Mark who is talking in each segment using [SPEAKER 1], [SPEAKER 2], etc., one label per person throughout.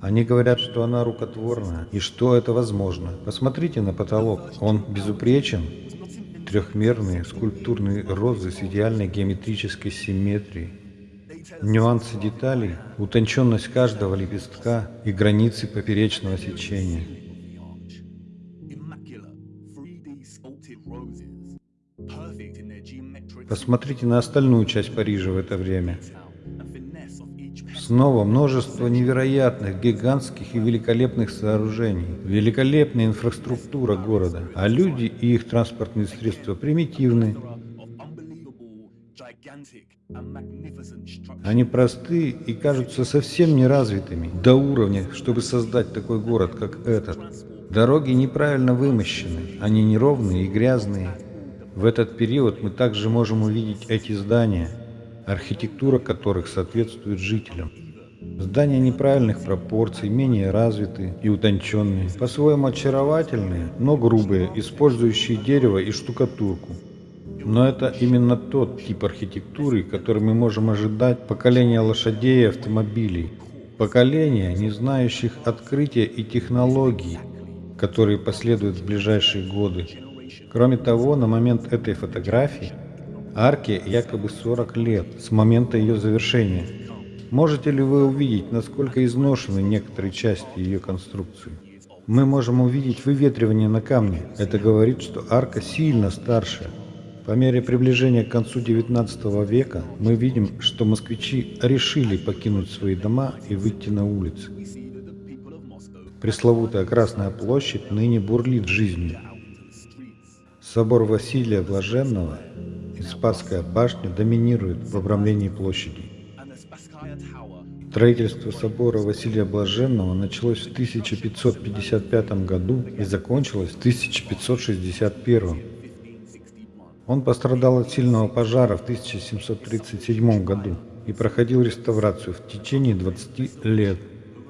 [SPEAKER 1] Они говорят, что она рукотворна и что это возможно. Посмотрите на потолок. Он безупречен. Трехмерные скульптурные розы с идеальной геометрической симметрией. Нюансы деталей, утонченность каждого лепестка и границы поперечного сечения. Посмотрите на остальную часть Парижа в это время. Снова множество невероятных, гигантских и великолепных сооружений. Великолепная инфраструктура города, а люди и их транспортные средства примитивны. Они просты и кажутся совсем неразвитыми до уровня, чтобы создать такой город, как этот. Дороги неправильно вымощены, они неровные и грязные. В этот период мы также можем увидеть эти здания – архитектура которых соответствует жителям. Здания неправильных пропорций, менее развитые и утонченные, по-своему очаровательные, но грубые, использующие дерево и штукатурку. Но это именно тот тип архитектуры, который мы можем ожидать поколения лошадей и автомобилей, поколения, не знающих открытия и технологий, которые последуют в ближайшие годы. Кроме того, на момент этой фотографии Арке якобы 40 лет с момента ее завершения. Можете ли вы увидеть, насколько изношены некоторые части ее конструкции? Мы можем увидеть выветривание на камне. Это говорит, что арка сильно старше. По мере приближения к концу XIX века мы видим, что москвичи решили покинуть свои дома и выйти на улицы. Пресловутая Красная площадь ныне бурлит жизнью. Собор Василия Блаженного Спасская башня доминирует в обрамлении площади. Строительство собора Василия Блаженного началось в 1555 году и закончилось в 1561. Он пострадал от сильного пожара в 1737 году и проходил реставрацию в течение 20 лет.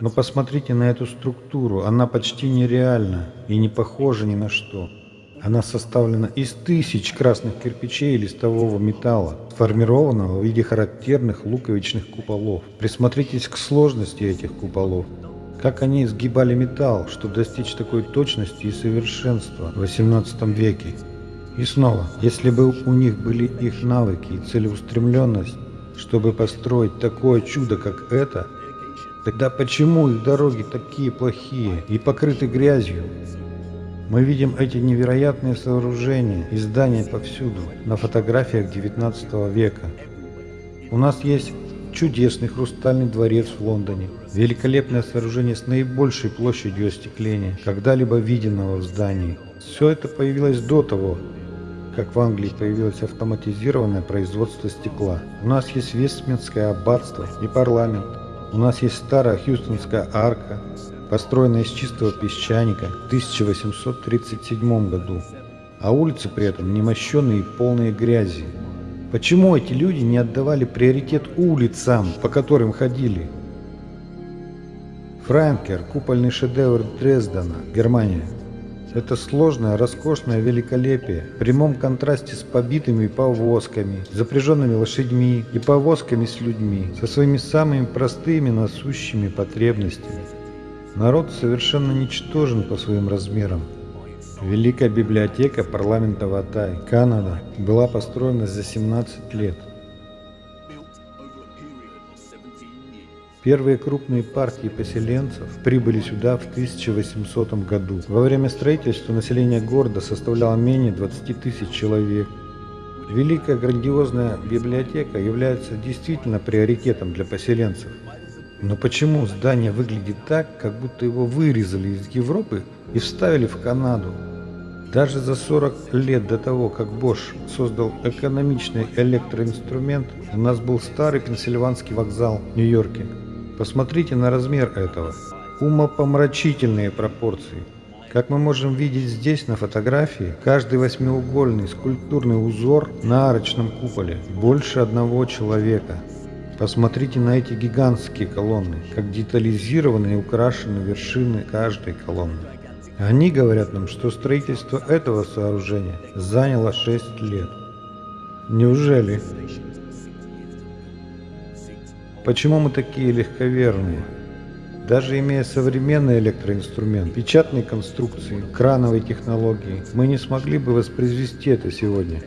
[SPEAKER 1] Но посмотрите на эту структуру, она почти нереальна и не похожа ни на что. Она составлена из тысяч красных кирпичей листового металла, сформированного в виде характерных луковичных куполов. Присмотритесь к сложности этих куполов. Как они изгибали металл, чтобы достичь такой точности и совершенства в XVIII веке. И снова, если бы у них были их навыки и целеустремленность, чтобы построить такое чудо, как это, тогда почему их дороги такие плохие и покрыты грязью? Мы видим эти невероятные сооружения и здания повсюду, на фотографиях 19 века. У нас есть чудесный хрустальный дворец в Лондоне, великолепное сооружение с наибольшей площадью остекления, когда-либо виденного в здании. Все это появилось до того, как в Англии появилось автоматизированное производство стекла. У нас есть Вестминское аббатство и парламент. У нас есть старая Хьюстонская арка, построенная из чистого песчаника в 1837 году, а улицы при этом немощенные и полные грязи. Почему эти люди не отдавали приоритет улицам, по которым ходили? Франкер – купольный шедевр Дрездена, Германия. Это сложное, роскошное великолепие в прямом контрасте с побитыми повозками, запряженными лошадьми и повозками с людьми, со своими самыми простыми насущими потребностями. Народ совершенно ничтожен по своим размерам. Великая библиотека парламента Ватай, Канада, была построена за 17 лет. Первые крупные партии поселенцев прибыли сюда в 1800 году. Во время строительства население города составляло менее 20 тысяч человек. Великая грандиозная библиотека является действительно приоритетом для поселенцев. Но почему здание выглядит так, как будто его вырезали из Европы и вставили в Канаду? Даже за 40 лет до того, как Bosch создал экономичный электроинструмент, у нас был старый Пенсильванский вокзал в Нью-Йорке. Посмотрите на размер этого. Умопомрачительные пропорции. Как мы можем видеть здесь на фотографии, каждый восьмиугольный скульптурный узор на арочном куполе больше одного человека – Посмотрите на эти гигантские колонны, как детализированы и украшены вершины каждой колонны. Они говорят нам, что строительство этого сооружения заняло 6 лет. Неужели? Почему мы такие легковерные? Даже имея современный электроинструмент, печатные конструкции, крановые технологии, мы не смогли бы воспроизвести это сегодня.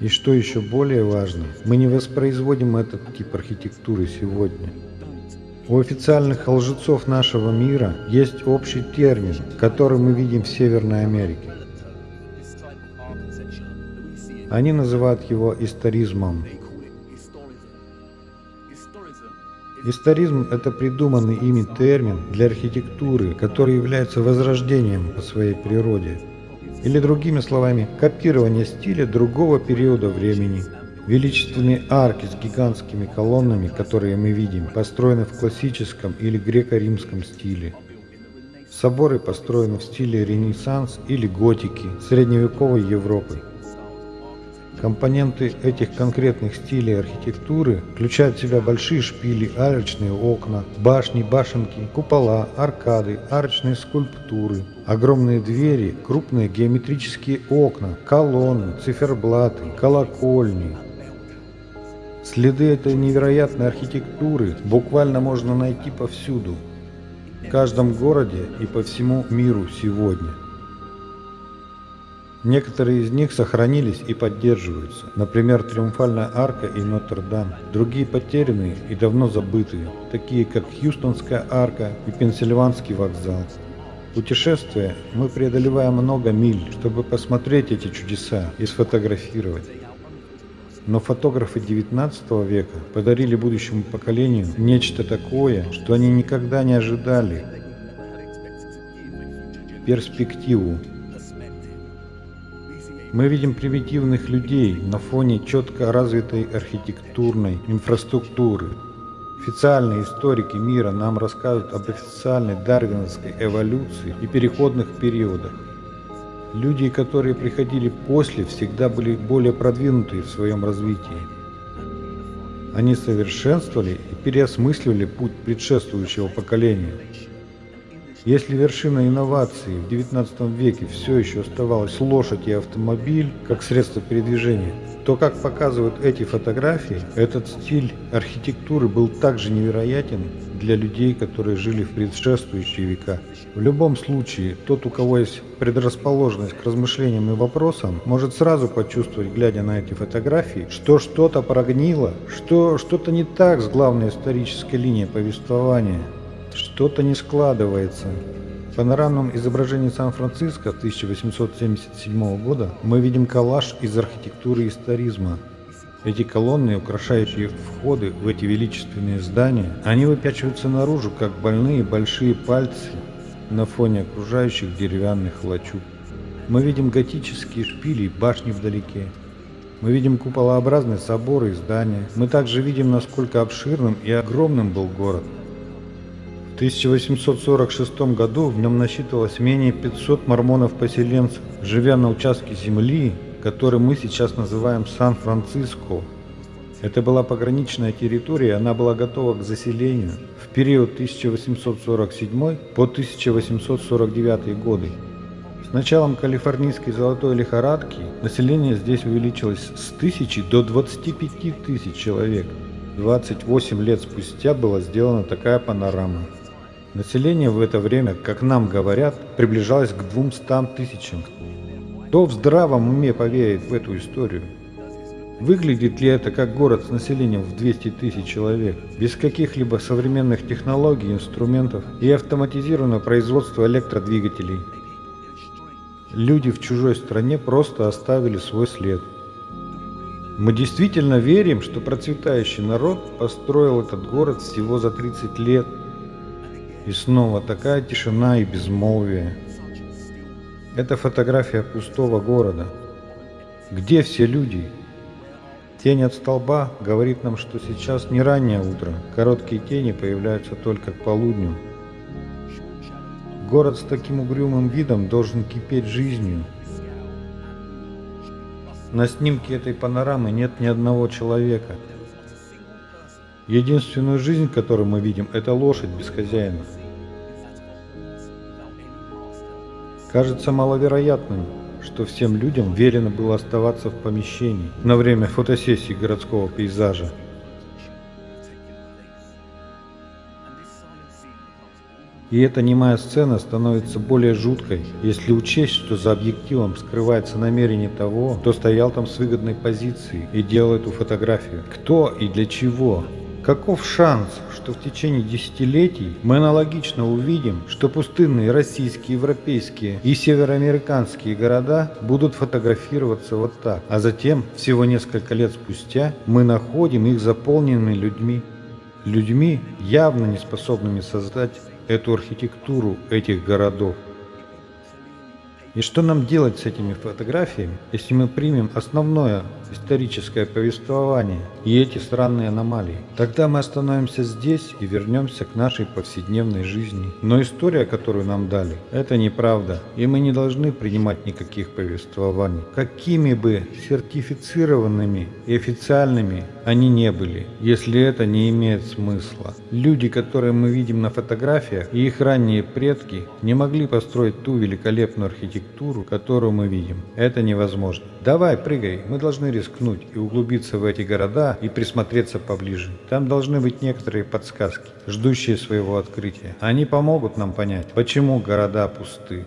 [SPEAKER 1] И что еще более важно, мы не воспроизводим этот тип архитектуры сегодня. У официальных лжецов нашего мира есть общий термин, который мы видим в Северной Америке. Они называют его историзмом. Историзм – это придуманный ими термин для архитектуры, который является возрождением по своей природе. Или другими словами, копирование стиля другого периода времени. Величественные арки с гигантскими колоннами, которые мы видим, построены в классическом или греко-римском стиле. Соборы построены в стиле Ренессанс или готики средневековой Европы. Компоненты этих конкретных стилей архитектуры включают в себя большие шпили, арочные окна, башни, башенки, купола, аркады, арочные скульптуры, огромные двери, крупные геометрические окна, колонны, циферблаты, колокольни. Следы этой невероятной архитектуры буквально можно найти повсюду, в каждом городе и по всему миру сегодня. Некоторые из них сохранились и поддерживаются, например, Триумфальная арка и Нотр-Дам. Другие потерянные и давно забытые, такие как Хьюстонская арка и Пенсильванский вокзал. Путешествуя, мы преодолеваем много миль, чтобы посмотреть эти чудеса и сфотографировать. Но фотографы 19 века подарили будущему поколению нечто такое, что они никогда не ожидали. Перспективу, мы видим примитивных людей на фоне четко развитой архитектурной инфраструктуры. Официальные историки мира нам рассказывают об официальной дарвиновской эволюции и переходных периодах. Люди, которые приходили после, всегда были более продвинутые в своем развитии. Они совершенствовали и переосмысливали путь предшествующего поколения. Если вершина инноваций в XIX веке все еще оставалась лошадь и автомобиль как средство передвижения, то, как показывают эти фотографии, этот стиль архитектуры был также невероятен для людей, которые жили в предшествующие века. В любом случае, тот, у кого есть предрасположенность к размышлениям и вопросам, может сразу почувствовать, глядя на эти фотографии, что что-то прогнило, что что-то не так с главной исторической линией повествования. Что-то не складывается. В панорамном изображении Сан-Франциско 1877 года мы видим коллаж из архитектуры и историзма. Эти колонны, украшающие входы в эти величественные здания, они выпячиваются наружу, как больные большие пальцы на фоне окружающих деревянных лачуг. Мы видим готические шпили и башни вдалеке. Мы видим куполообразные соборы и здания. Мы также видим, насколько обширным и огромным был город. 1846 году в нем насчитывалось менее 500 мормонов-поселенцев, живя на участке земли, который мы сейчас называем Сан-Франциско. Это была пограничная территория, она была готова к заселению в период 1847 по 1849 годы. С началом калифорнийской золотой лихорадки население здесь увеличилось с тысячи до 25 тысяч человек. 28 лет спустя была сделана такая панорама. Население в это время, как нам говорят, приближалось к 200 тысячам. Кто в здравом уме поверит в эту историю? Выглядит ли это как город с населением в 200 тысяч человек, без каких-либо современных технологий, инструментов и автоматизированного производства электродвигателей? Люди в чужой стране просто оставили свой след. Мы действительно верим, что процветающий народ построил этот город всего за 30 лет – и снова такая тишина и безмолвие. Это фотография пустого города. Где все люди? Тень от столба говорит нам, что сейчас не раннее утро. Короткие тени появляются только к полудню. Город с таким угрюмым видом должен кипеть жизнью. На снимке этой панорамы нет ни одного человека. Единственную жизнь, которую мы видим, это лошадь без хозяина. Кажется маловероятным, что всем людям велено было оставаться в помещении на время фотосессии городского пейзажа. И эта немая сцена становится более жуткой, если учесть, что за объективом скрывается намерение того, кто стоял там с выгодной позиции и делал эту фотографию. Кто и для чего? Каков шанс, что в течение десятилетий мы аналогично увидим, что пустынные российские, европейские и североамериканские города будут фотографироваться вот так, а затем, всего несколько лет спустя, мы находим их заполненными людьми. Людьми, явно не способными создать эту архитектуру этих городов. И что нам делать с этими фотографиями, если мы примем основное историческое повествование и эти странные аномалии? Тогда мы остановимся здесь и вернемся к нашей повседневной жизни. Но история, которую нам дали, это неправда, и мы не должны принимать никаких повествований. Какими бы сертифицированными и официальными они не были, если это не имеет смысла. Люди, которые мы видим на фотографиях, и их ранние предки не могли построить ту великолепную архитектуру, которую мы видим. Это невозможно. Давай, прыгай, мы должны рискнуть и углубиться в эти города и присмотреться поближе. Там должны быть некоторые подсказки, ждущие своего открытия. Они помогут нам понять, почему города пусты.